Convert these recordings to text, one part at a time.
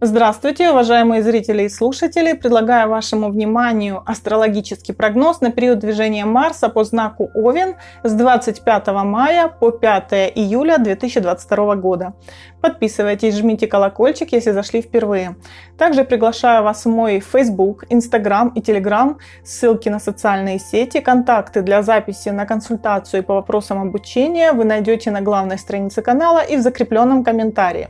Здравствуйте, уважаемые зрители и слушатели! Предлагаю вашему вниманию астрологический прогноз на период движения Марса по знаку Овен с 25 мая по 5 июля 2022 года. Подписывайтесь, жмите колокольчик, если зашли впервые. Также приглашаю вас в мой Facebook, Instagram и Telegram, ссылки на социальные сети, контакты для записи на консультацию по вопросам обучения вы найдете на главной странице канала и в закрепленном комментарии.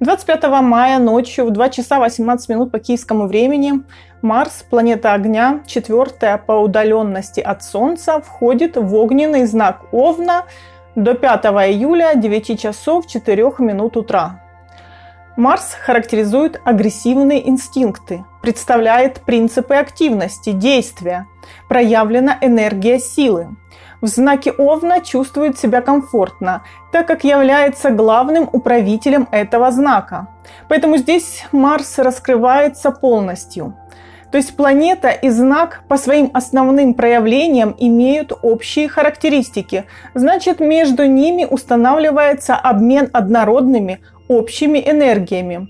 25 мая ночью в 2 часа 18 минут по киевскому времени Марс, планета огня, четвертая по удаленности от Солнца, входит в огненный знак Овна до 5 июля 9 часов 4 минут утра. Марс характеризует агрессивные инстинкты, представляет принципы активности, действия, проявлена энергия силы. В знаке Овна чувствует себя комфортно, так как является главным управителем этого знака. Поэтому здесь Марс раскрывается полностью. То есть планета и знак по своим основным проявлениям имеют общие характеристики. Значит, между ними устанавливается обмен однородными общими энергиями.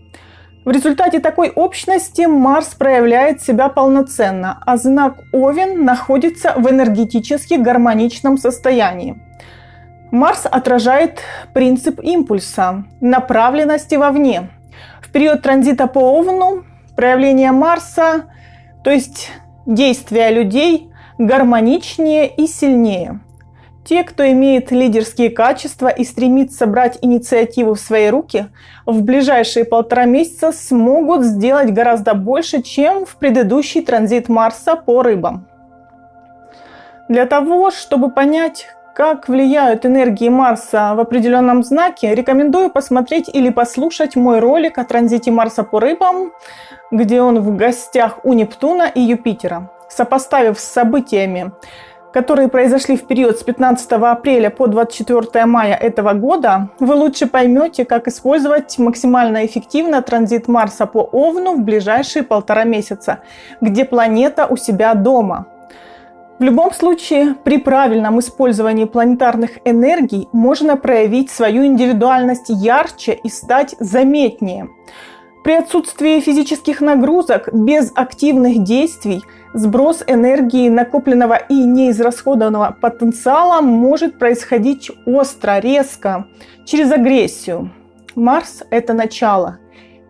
В результате такой общности Марс проявляет себя полноценно, а знак Овен находится в энергетически гармоничном состоянии. Марс отражает принцип импульса, направленности вовне. В период транзита по Овну проявление Марса, то есть действия людей, гармоничнее и сильнее – те, кто имеет лидерские качества и стремится брать инициативу в свои руки, в ближайшие полтора месяца смогут сделать гораздо больше, чем в предыдущий транзит Марса по рыбам. Для того, чтобы понять, как влияют энергии Марса в определенном знаке, рекомендую посмотреть или послушать мой ролик о транзите Марса по рыбам, где он в гостях у Нептуна и Юпитера. Сопоставив с событиями которые произошли в период с 15 апреля по 24 мая этого года, вы лучше поймете, как использовать максимально эффективно транзит Марса по Овну в ближайшие полтора месяца, где планета у себя дома. В любом случае, при правильном использовании планетарных энергий можно проявить свою индивидуальность ярче и стать заметнее. При отсутствии физических нагрузок, без активных действий – Сброс энергии накопленного и неизрасходованного потенциала может происходить остро, резко, через агрессию. Марс – это начало,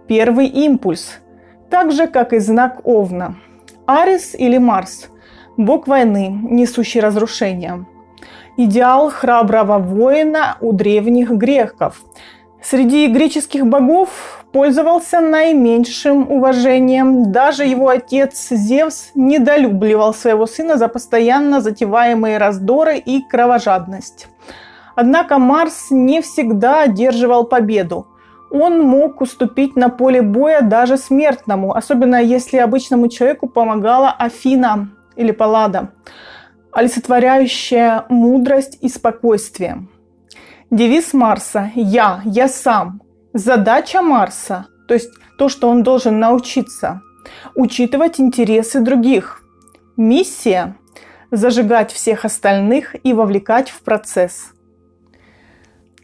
первый импульс, так же, как и знак Овна. Арис или Марс – бог войны, несущий разрушение. Идеал храброго воина у древних греков. Среди греческих богов пользовался наименьшим уважением. Даже его отец Зевс недолюбливал своего сына за постоянно затеваемые раздоры и кровожадность. Однако Марс не всегда одерживал победу. Он мог уступить на поле боя даже смертному, особенно если обычному человеку помогала Афина или Паллада, олицетворяющая мудрость и спокойствие. Девиз Марса «Я, я сам», Задача Марса, то есть то, что он должен научиться, учитывать интересы других. Миссия – зажигать всех остальных и вовлекать в процесс.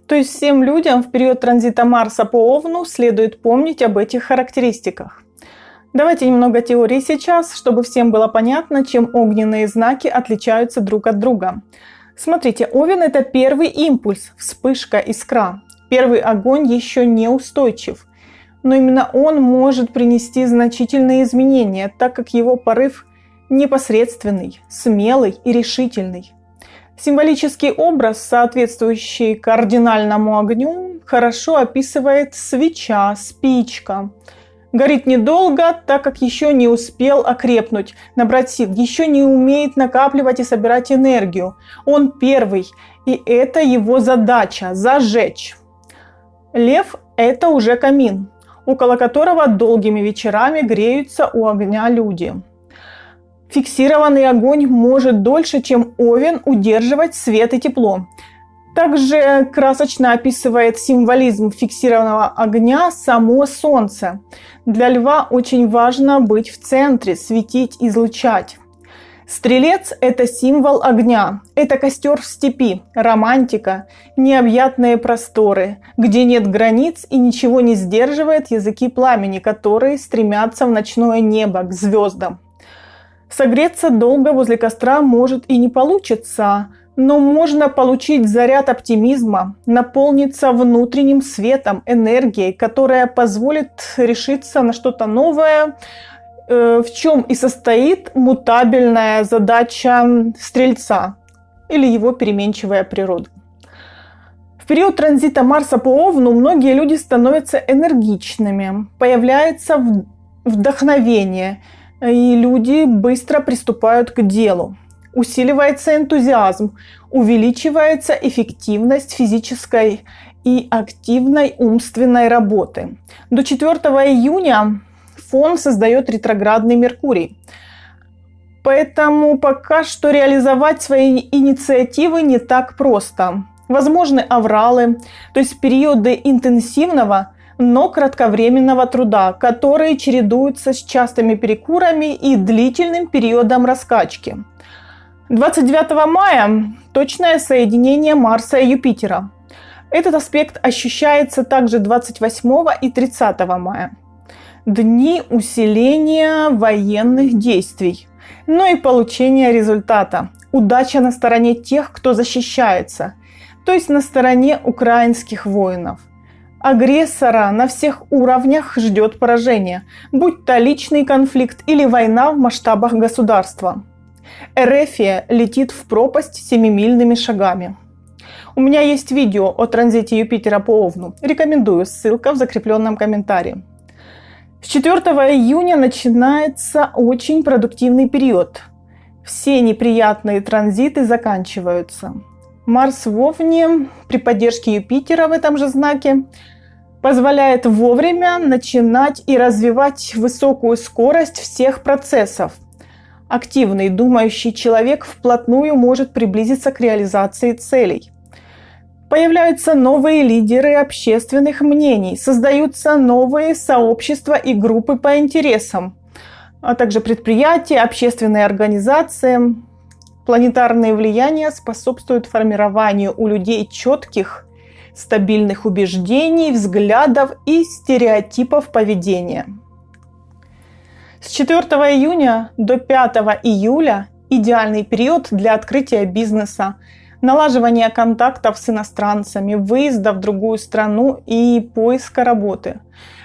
То есть всем людям в период транзита Марса по Овну следует помнить об этих характеристиках. Давайте немного теории сейчас, чтобы всем было понятно, чем огненные знаки отличаются друг от друга. Смотрите, Овен – это первый импульс, вспышка, искра первый огонь еще не устойчив, но именно он может принести значительные изменения, так как его порыв непосредственный, смелый и решительный. Символический образ, соответствующий кардинальному огню, хорошо описывает свеча, спичка. Горит недолго, так как еще не успел окрепнуть, набрать сил, еще не умеет накапливать и собирать энергию. Он первый, и это его задача – зажечь. Лев – это уже камин, около которого долгими вечерами греются у огня люди. Фиксированный огонь может дольше, чем овен, удерживать свет и тепло. Также красочно описывает символизм фиксированного огня само Солнце. Для льва очень важно быть в центре, светить, излучать. Стрелец – это символ огня, это костер в степи, романтика, необъятные просторы, где нет границ и ничего не сдерживает языки пламени, которые стремятся в ночное небо, к звездам. Согреться долго возле костра может и не получится, но можно получить заряд оптимизма, наполниться внутренним светом, энергией, которая позволит решиться на что-то новое, Э, в чем и состоит мутабельная задача стрельца или его переменчивая природа. В период транзита Марса по Овну многие люди становятся энергичными, появляется вдохновение, и люди быстро приступают к делу. Усиливается энтузиазм, увеличивается эффективность физической и активной умственной работы. До 4 июня фон создает ретроградный Меркурий. Поэтому пока что реализовать свои инициативы не так просто. Возможны авралы, то есть периоды интенсивного, но кратковременного труда, которые чередуются с частыми перекурами и длительным периодом раскачки. 29 мая точное соединение Марса и Юпитера. Этот аспект ощущается также 28 и 30 мая дни усиления военных действий, но и получения результата. Удача на стороне тех, кто защищается, то есть на стороне украинских воинов. Агрессора на всех уровнях ждет поражение, будь то личный конфликт или война в масштабах государства. Эрефия летит в пропасть семимильными шагами. У меня есть видео о транзите Юпитера по Овну. Рекомендую, ссылка в закрепленном комментарии. С 4 июня начинается очень продуктивный период. Все неприятные транзиты заканчиваются. Марс в Овне при поддержке Юпитера в этом же знаке позволяет вовремя начинать и развивать высокую скорость всех процессов. Активный думающий человек вплотную может приблизиться к реализации целей. Появляются новые лидеры общественных мнений, создаются новые сообщества и группы по интересам, а также предприятия, общественные организации. Планетарные влияния способствуют формированию у людей четких, стабильных убеждений, взглядов и стереотипов поведения. С 4 июня до 5 июля идеальный период для открытия бизнеса, налаживания контактов с иностранцами, выезда в другую страну и поиска работы.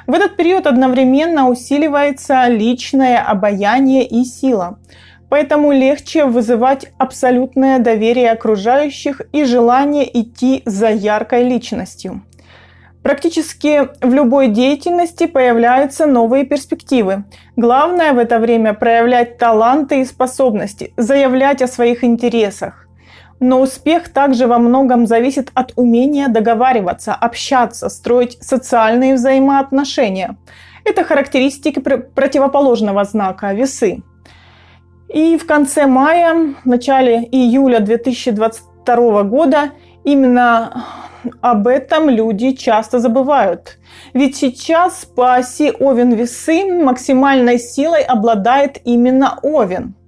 В этот период одновременно усиливается личное обаяние и сила. Поэтому легче вызывать абсолютное доверие окружающих и желание идти за яркой личностью. Практически в любой деятельности появляются новые перспективы. Главное в это время проявлять таланты и способности, заявлять о своих интересах. Но успех также во многом зависит от умения договариваться, общаться, строить социальные взаимоотношения. Это характеристики противоположного знака весы. И в конце мая, в начале июля 2022 года именно об этом люди часто забывают. Ведь сейчас по оси Овен-Весы максимальной силой обладает именно Овен –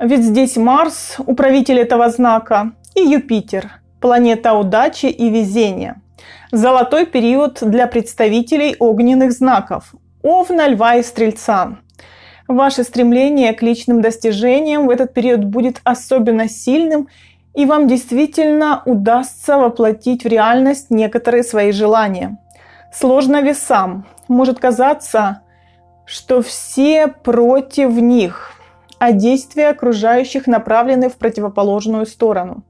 ведь здесь Марс, управитель этого знака, и Юпитер, планета удачи и везения. Золотой период для представителей огненных знаков – Овна, Льва и Стрельца. Ваше стремление к личным достижениям в этот период будет особенно сильным, и вам действительно удастся воплотить в реальность некоторые свои желания. Сложно весам. Может казаться, что все против них – а действия окружающих направлены в противоположную сторону.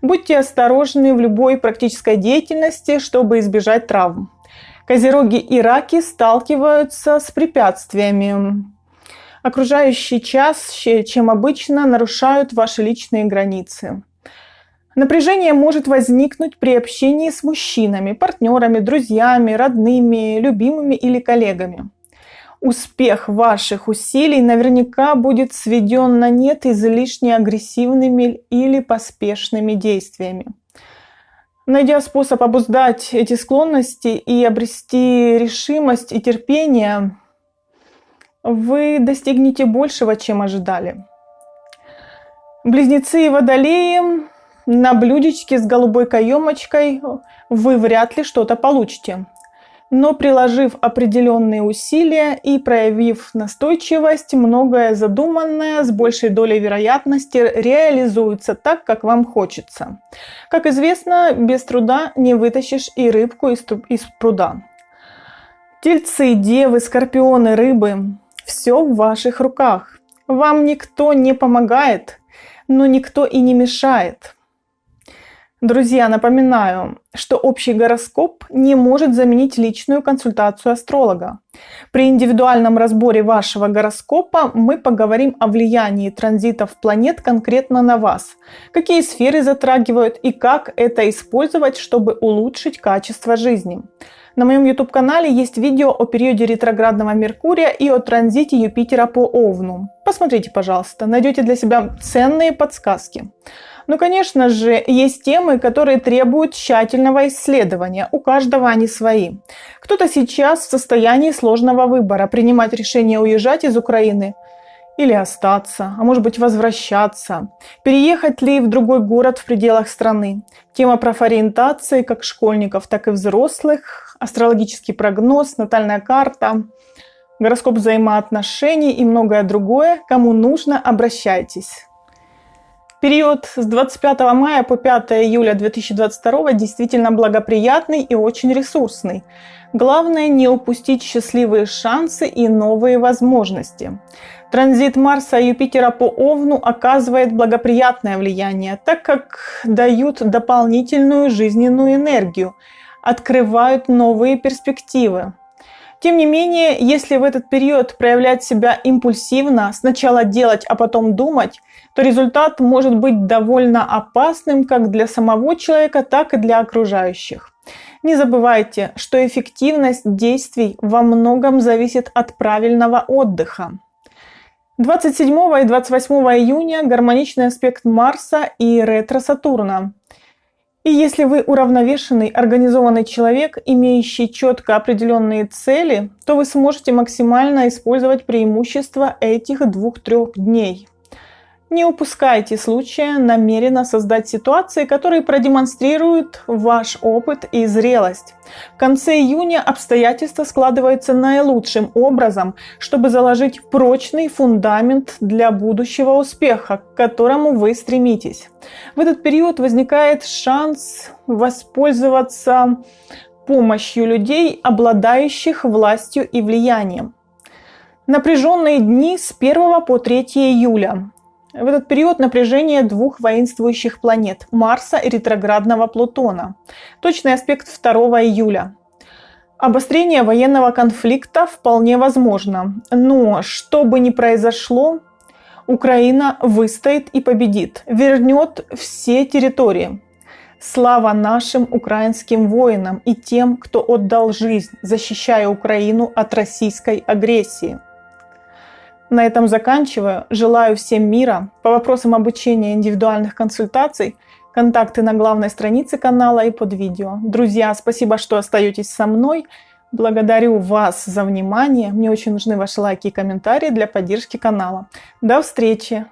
Будьте осторожны в любой практической деятельности, чтобы избежать травм. Козероги и раки сталкиваются с препятствиями. Окружающие чаще, чем обычно, нарушают ваши личные границы. Напряжение может возникнуть при общении с мужчинами, партнерами, друзьями, родными, любимыми или коллегами успех ваших усилий наверняка будет сведен на нет излишне агрессивными или поспешными действиями. Найдя способ обуздать эти склонности и обрести решимость и терпение, вы достигнете большего, чем ожидали. Близнецы и водолеи на блюдечке с голубой каемочкой вы вряд ли что-то получите. Но приложив определенные усилия и проявив настойчивость, многое задуманное с большей долей вероятности реализуется так, как вам хочется. Как известно, без труда не вытащишь и рыбку из, из пруда. Тельцы, девы, скорпионы, рыбы – все в ваших руках. Вам никто не помогает, но никто и не мешает. Друзья, напоминаю, что общий гороскоп не может заменить личную консультацию астролога. При индивидуальном разборе вашего гороскопа мы поговорим о влиянии транзитов планет конкретно на вас, какие сферы затрагивают и как это использовать, чтобы улучшить качество жизни. На моем YouTube-канале есть видео о периоде ретроградного Меркурия и о транзите Юпитера по Овну. Посмотрите, пожалуйста, найдете для себя ценные подсказки. Ну, конечно же, есть темы, которые требуют тщательного исследования. У каждого они свои. Кто-то сейчас в состоянии сложного выбора, принимать решение уезжать из Украины или остаться, а может быть возвращаться, переехать ли в другой город в пределах страны. Тема профориентации как школьников, так и взрослых, астрологический прогноз, натальная карта, гороскоп взаимоотношений и многое другое. Кому нужно, обращайтесь. Период с 25 мая по 5 июля 2022 действительно благоприятный и очень ресурсный. Главное не упустить счастливые шансы и новые возможности. Транзит Марса и Юпитера по Овну оказывает благоприятное влияние, так как дают дополнительную жизненную энергию, открывают новые перспективы. Тем не менее, если в этот период проявлять себя импульсивно, сначала делать, а потом думать, то результат может быть довольно опасным как для самого человека, так и для окружающих. Не забывайте, что эффективность действий во многом зависит от правильного отдыха. 27 и 28 июня гармоничный аспект Марса и ретро-Сатурна. И если вы уравновешенный, организованный человек, имеющий четко определенные цели, то вы сможете максимально использовать преимущества этих двух-трех дней. Не упускайте случая намеренно создать ситуации, которые продемонстрируют ваш опыт и зрелость. В конце июня обстоятельства складываются наилучшим образом, чтобы заложить прочный фундамент для будущего успеха, к которому вы стремитесь. В этот период возникает шанс воспользоваться помощью людей, обладающих властью и влиянием. Напряженные дни с 1 по 3 июля. В этот период напряжение двух воинствующих планет – Марса и ретроградного Плутона. Точный аспект 2 июля. Обострение военного конфликта вполне возможно, но что бы ни произошло, Украина выстоит и победит, вернет все территории. Слава нашим украинским воинам и тем, кто отдал жизнь, защищая Украину от российской агрессии. На этом заканчиваю. Желаю всем мира. По вопросам обучения индивидуальных консультаций контакты на главной странице канала и под видео. Друзья, спасибо, что остаетесь со мной. Благодарю вас за внимание. Мне очень нужны ваши лайки и комментарии для поддержки канала. До встречи!